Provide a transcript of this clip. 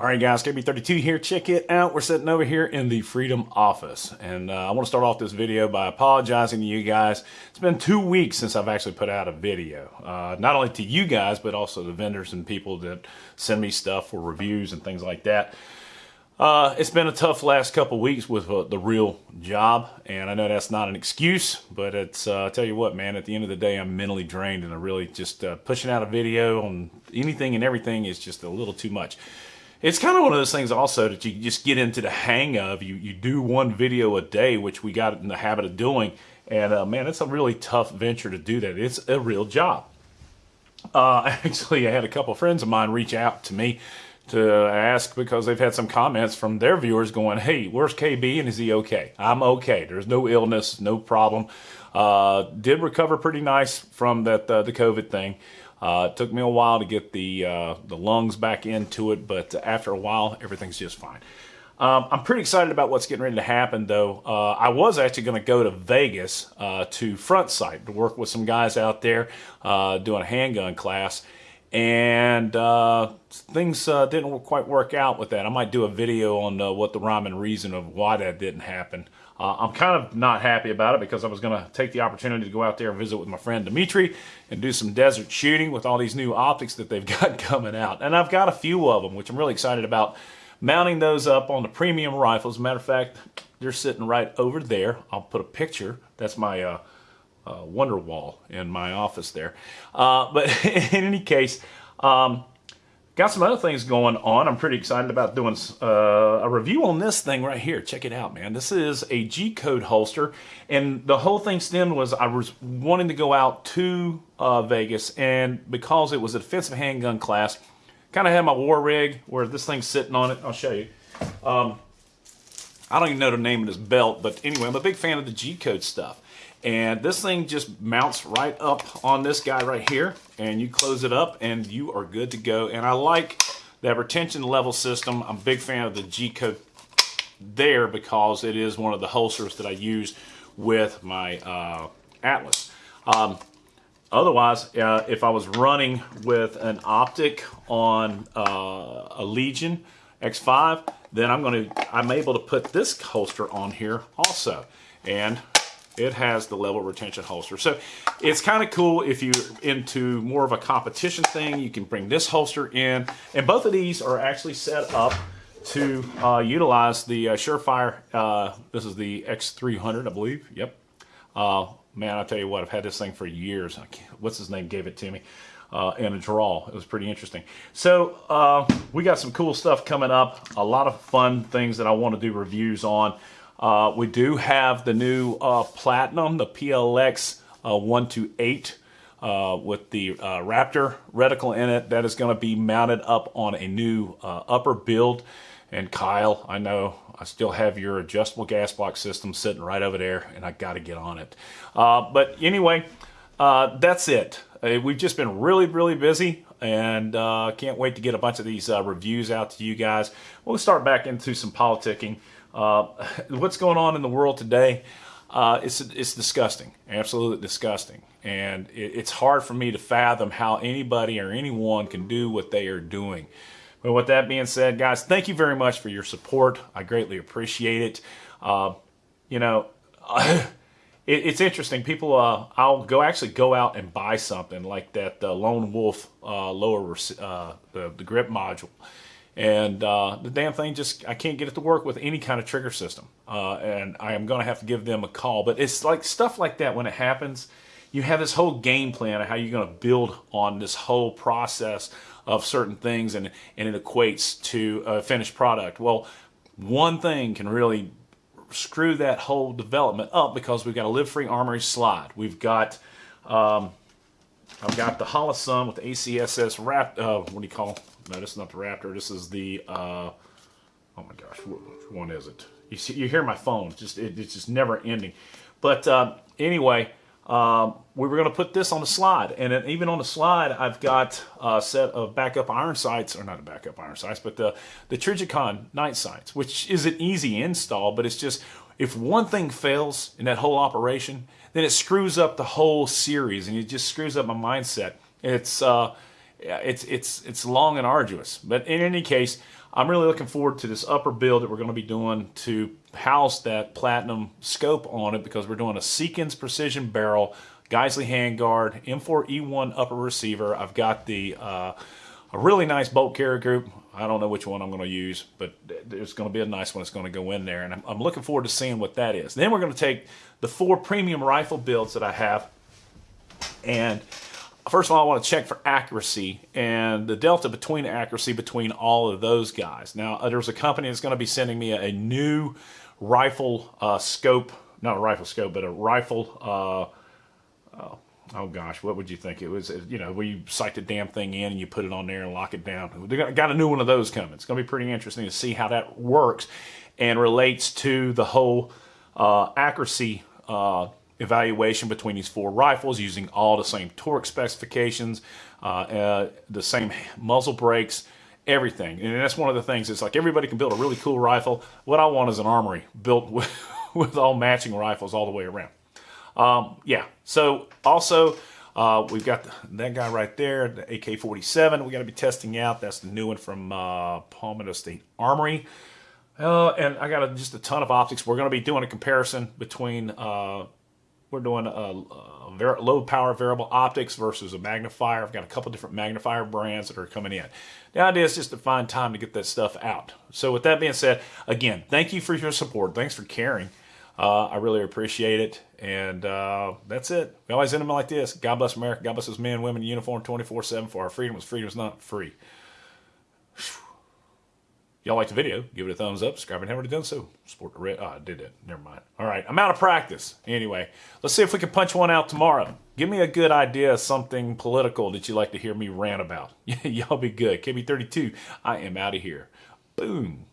All right, guys, KB32 here. Check it out. We're sitting over here in the Freedom office. And uh, I want to start off this video by apologizing to you guys. It's been two weeks since I've actually put out a video. Uh, not only to you guys, but also the vendors and people that send me stuff for reviews and things like that. Uh, it's been a tough last couple weeks with uh, the real job, and I know that's not an excuse, but it's, uh, I tell you what, man, at the end of the day, I'm mentally drained, and I really just uh, pushing out a video on anything and everything is just a little too much it's kind of one of those things also that you just get into the hang of. You you do one video a day, which we got in the habit of doing, and uh, man, it's a really tough venture to do that. It's a real job. Uh, actually, I had a couple friends of mine reach out to me to ask because they've had some comments from their viewers going, "Hey, where's KB and is he okay?" I'm okay. There's no illness, no problem. Uh, did recover pretty nice from that uh, the COVID thing. Uh, it took me a while to get the uh, the lungs back into it, but after a while, everything's just fine. Um, I'm pretty excited about what's getting ready to happen, though. Uh, I was actually going to go to Vegas uh, to Front Sight to work with some guys out there uh, doing a handgun class, and uh, things didn't quite work out with that. I might do a video on what the rhyme and reason of why that didn't happen. Uh, I'm kind of not happy about it because I was going to take the opportunity to go out there and visit with my friend Dimitri and do some desert shooting with all these new optics that they've got coming out. And I've got a few of them, which I'm really excited about mounting those up on the premium rifles. Matter of fact, they're sitting right over there. I'll put a picture. That's my uh, wonder wall in my office there. Uh, but in any case, um, Got some other things going on. I'm pretty excited about doing uh, a review on this thing right here. Check it out, man. This is a G-code holster, and the whole thing stemmed was I was wanting to go out to uh, Vegas, and because it was a defensive handgun class, kind of had my war rig where this thing's sitting on it. I'll show you. Um, I don't even know the name of this belt, but anyway, I'm a big fan of the G-code stuff. And this thing just mounts right up on this guy right here. And you close it up and you are good to go. And I like that retention level system. I'm a big fan of the G-code there because it is one of the holsters that I use with my uh, Atlas. Um, otherwise, uh, if I was running with an optic on uh, a Legion X5, then I'm going to I'm able to put this holster on here also. And it has the level retention holster. So it's kind of cool if you're into more of a competition thing, you can bring this holster in. And both of these are actually set up to uh, utilize the uh, Surefire, uh, this is the X300, I believe, yep. Uh, man, I'll tell you what, I've had this thing for years. What's his name gave it to me? Uh, in a draw. It was pretty interesting. So uh, we got some cool stuff coming up. A lot of fun things that I want to do reviews on. Uh, we do have the new uh, Platinum, the PLX uh, 128 uh, with the uh, Raptor reticle in it. That is going to be mounted up on a new uh, upper build. And Kyle, I know I still have your adjustable gas block system sitting right over there, and I got to get on it. but anyway, that's it. we've just been really, really busy and uh, can't wait to get a bunch of these uh, reviews out to you guys. We'll start back into some politicking. Uh, what's going on in the world today? Uh, it's it's disgusting, absolutely disgusting, and it, it's hard for me to fathom how anybody or anyone can do what they are doing. But with that being said, guys, thank you very much for your support. I greatly appreciate it. Uh, you know, it, it's interesting. People, uh, I'll go actually go out and buy something like that uh, Lone Wolf uh, lower uh, the the grip module. And uh, the damn thing just I can't get it to work with any kind of trigger system. Uh, and I am gonna have to give them a call. But it's like stuff like that when it happens you have this whole game plan of how you're gonna build on this whole process of certain things and, and it equates to a finished product. Well one thing can really screw that whole development up because we've got a live free armory slide we've got um, I've got the Holosun with the ACSS wrap uh, what do you call no, this is not the Raptor. This is the, uh, oh my gosh, which one is it? You see, you hear my phone. It's just, it, it's just never ending. But uh, anyway, um, we were going to put this on the slide. And even on the slide, I've got a set of backup iron sights, or not a backup iron sights, but the, the Trijicon night sights, which is an easy install, but it's just, if one thing fails in that whole operation, then it screws up the whole series and it just screws up my mindset. It's, uh, it's it's it's long and arduous. But in any case, I'm really looking forward to this upper build that we're going to be doing to house that platinum scope on it because we're doing a Seekins precision barrel, Geissele handguard, M4E1 upper receiver. I've got the uh, a really nice bolt carrier group. I don't know which one I'm going to use, but there's going to be a nice one that's going to go in there, and I'm, I'm looking forward to seeing what that is. Then we're going to take the four premium rifle builds that I have, and first of all, I want to check for accuracy and the delta between accuracy between all of those guys. Now, uh, there's a company that's going to be sending me a, a new rifle uh, scope, not a rifle scope, but a rifle. Uh, oh, oh, gosh, what would you think it was? You know, where you sight the damn thing in and you put it on there and lock it down. They got, got a new one of those coming. It's going to be pretty interesting to see how that works and relates to the whole uh, accuracy uh, evaluation between these four rifles using all the same torque specifications, uh, uh, the same muzzle brakes, everything. And that's one of the things. It's like everybody can build a really cool rifle. What I want is an armory built with, with all matching rifles all the way around. Um, yeah. So also. Uh, we've got the, that guy right there, the AK-47. We got to be testing out. That's the new one from uh, Palmetto State Armory. Uh, and I got a, just a ton of optics. We're going to be doing a comparison between uh, we're doing a, a low power variable optics versus a magnifier. I've got a couple different magnifier brands that are coming in. The idea is just to find time to get that stuff out. So with that being said, again, thank you for your support. Thanks for caring. Uh, I really appreciate it. And uh, that's it. We always end them like this. God bless America. God bless those men, women in uniform 24-7 for our freedom. Freedom is not free y'all like the video, give it a thumbs up, subscribe if you haven't done so. Support the red. Oh, I did it. Never mind. All right, I'm out of practice. Anyway, let's see if we can punch one out tomorrow. Give me a good idea of something political that you'd like to hear me rant about. y'all be good. KB32, I am out of here. Boom.